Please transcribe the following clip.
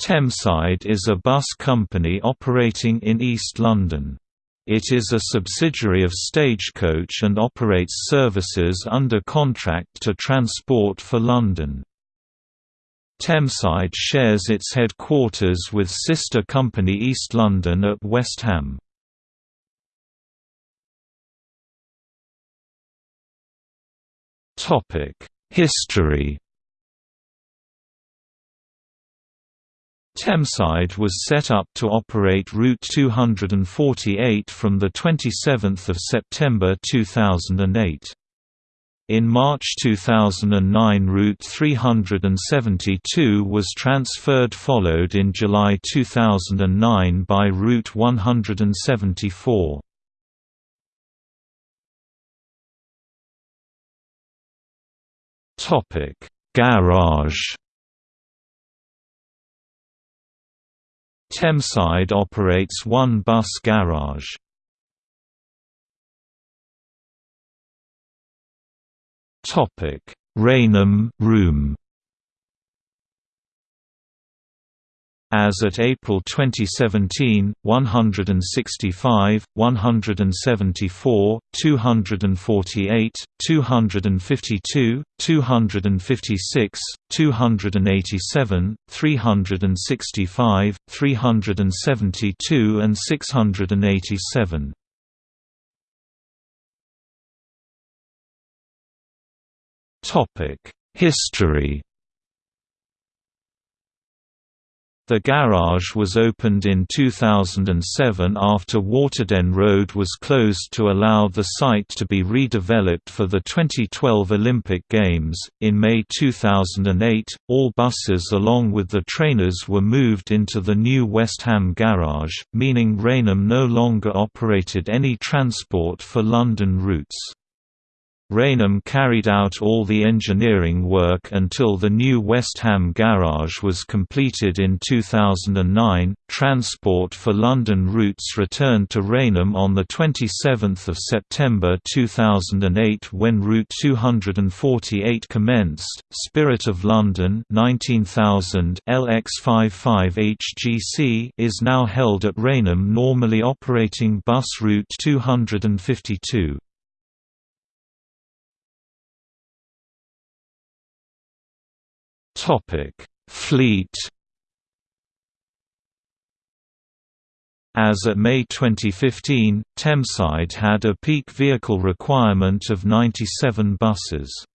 Thameside is a bus company operating in East London. It is a subsidiary of Stagecoach and operates services under contract to Transport for London. Thameside shares its headquarters with sister company East London at West Ham. History Thameside was set up to operate Route 248 from 27 September 2008. In March 2009 Route 372 was transferred followed in July 2009 by Route 174. Garage Thameside operates one bus garage. Rainham Room As at April 2017, 165, 174, 248, 252, 256, 287, 365, 372 and 687. History The garage was opened in 2007 after Waterden Road was closed to allow the site to be redeveloped for the 2012 Olympic Games. In May 2008, all buses along with the trainers were moved into the new West Ham garage, meaning Rainham no longer operated any transport for London routes. Rainham carried out all the engineering work until the new West Ham garage was completed in 2009. Transport for London routes returned to Rainham on the 27th of September 2008 when Route 248 commenced. Spirit of London 19000 LX55 HGC is now held at Rainham normally operating bus route 252. Topic: Fleet. As at May 2015, Thameside had a peak vehicle requirement of 97 buses.